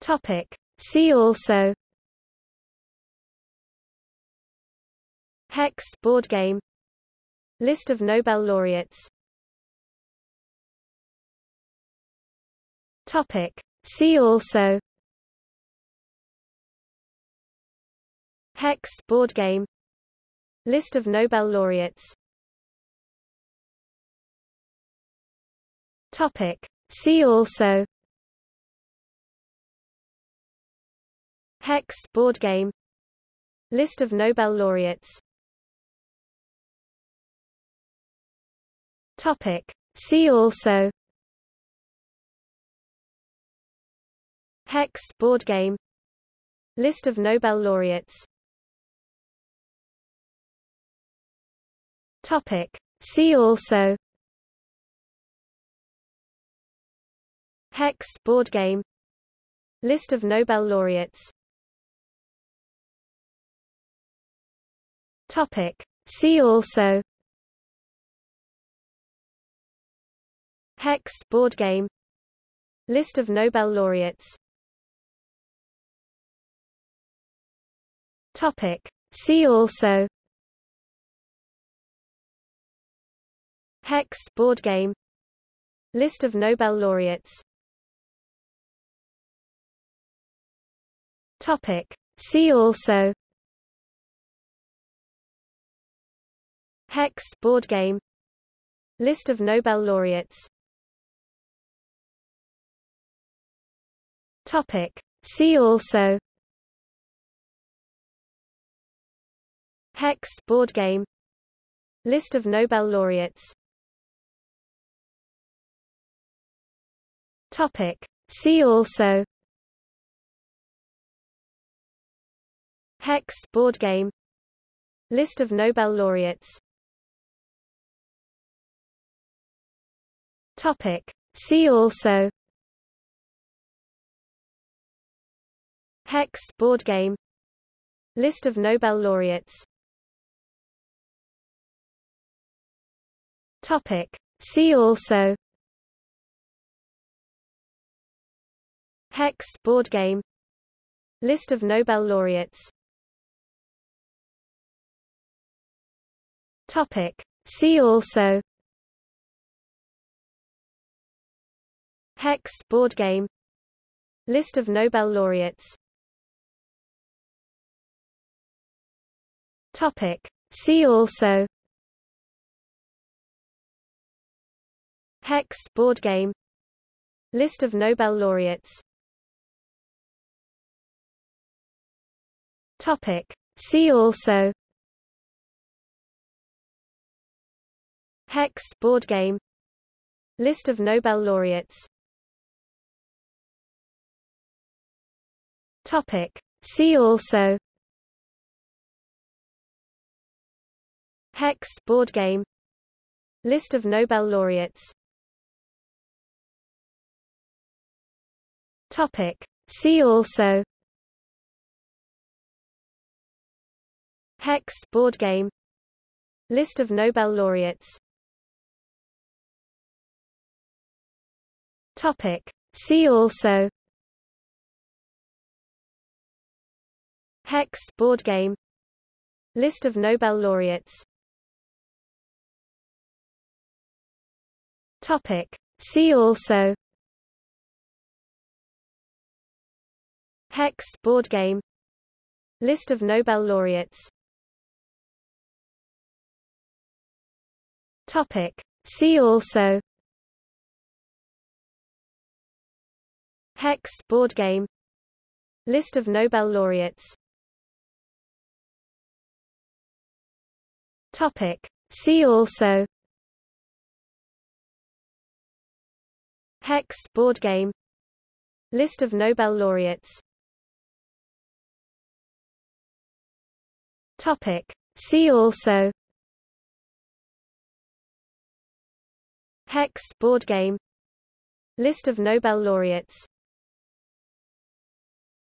Topic. See also. Hex board game. List of Nobel laureates. Topic. See also. Hex board game. List of Nobel laureates. Topic. See also Hex board game. List of Nobel laureates. Topic. See also. Hex board game. List of Nobel laureates. Topic. See also. Hex board game. List of Nobel laureates Topic. See also. Hex board game. List of Nobel laureates. Topic. See also. Hex board game. List of Nobel laureates. Topic. See also Hex board game. List of Nobel laureates. Topic. See also. Hex board game. List of Nobel laureates. Topic. See also. Hex board game. List of Nobel laureates Topic. See also. Hex board game. List of Nobel laureates. Topic. See also. Hex board game. List of Nobel laureates. Topic. See also Hex board game. List of Nobel laureates. Topic. See also. Hex board game. List of Nobel laureates. Topic. See also. Hex board game. List of Nobel laureates Topic. See also Hex board game List of Nobel laureates Topic. See also Hex board game List of Nobel laureates Topic. See also Hex board game. List of Nobel laureates. Topic. See also. Hex board game. List of Nobel laureates. Topic. See also. Hex board game. List of Nobel laureates Topic. See also. Hex board game. List of Nobel laureates. Topic. See also. Hex board game. List of Nobel laureates